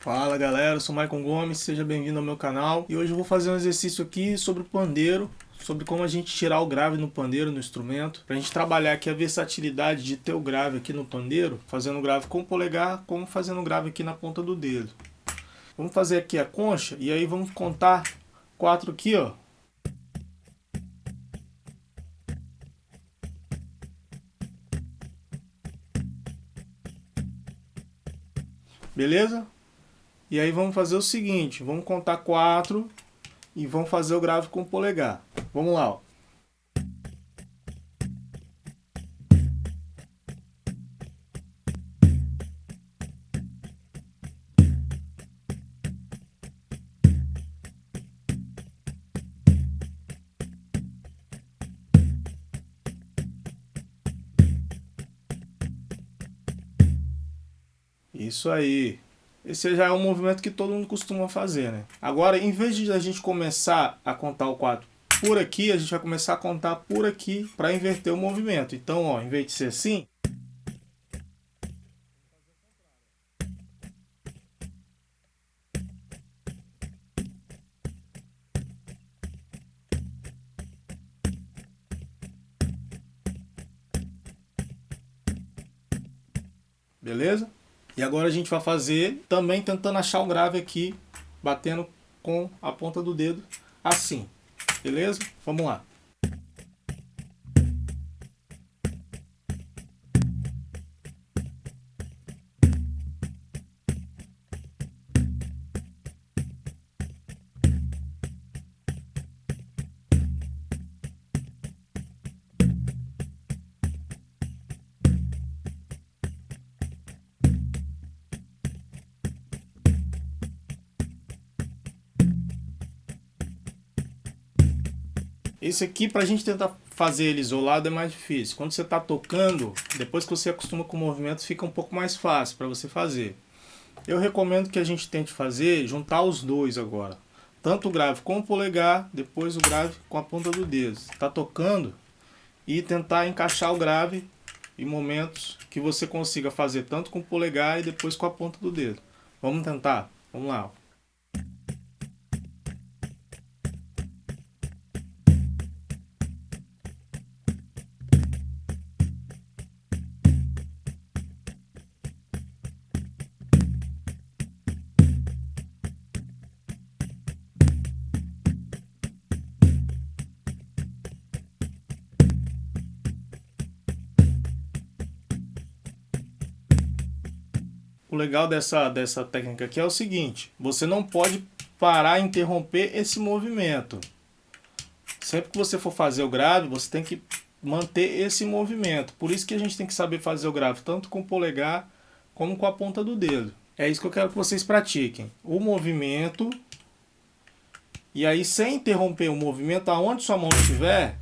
Fala galera, eu sou Maicon Gomes, seja bem-vindo ao meu canal e hoje eu vou fazer um exercício aqui sobre o pandeiro, sobre como a gente tirar o grave no pandeiro, no instrumento, para a gente trabalhar aqui a versatilidade de ter o grave aqui no pandeiro, fazendo grave com o polegar, como fazendo grave aqui na ponta do dedo. Vamos fazer aqui a concha e aí vamos contar quatro aqui, ó. Beleza? E aí vamos fazer o seguinte, vamos contar quatro e vamos fazer o grave com o polegar. Vamos lá, ó. Isso aí. Esse já é um movimento que todo mundo costuma fazer, né? Agora, em vez de a gente começar a contar o 4 por aqui, a gente vai começar a contar por aqui para inverter o movimento. Então, ó, em vez de ser assim... Beleza? E agora a gente vai fazer também tentando achar o grave aqui, batendo com a ponta do dedo assim. Beleza? Vamos lá. Esse aqui, para a gente tentar fazer ele isolado, é mais difícil. Quando você está tocando, depois que você acostuma com o movimento, fica um pouco mais fácil para você fazer. Eu recomendo que a gente tente fazer, juntar os dois agora. Tanto o grave com o polegar, depois o grave com a ponta do dedo. Está tocando e tentar encaixar o grave em momentos que você consiga fazer tanto com o polegar e depois com a ponta do dedo. Vamos tentar? Vamos lá. O legal dessa, dessa técnica aqui é o seguinte, você não pode parar e interromper esse movimento. Sempre que você for fazer o grave, você tem que manter esse movimento. Por isso que a gente tem que saber fazer o grave tanto com o polegar como com a ponta do dedo. É isso que eu quero que vocês pratiquem. O movimento, e aí sem interromper o movimento, aonde sua mão estiver,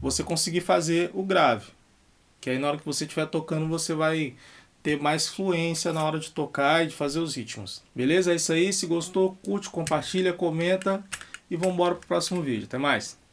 você conseguir fazer o grave. Que aí na hora que você estiver tocando, você vai ter mais fluência na hora de tocar e de fazer os ritmos. Beleza? É isso aí. Se gostou, curte, compartilha, comenta e vamos embora pro próximo vídeo. Até mais!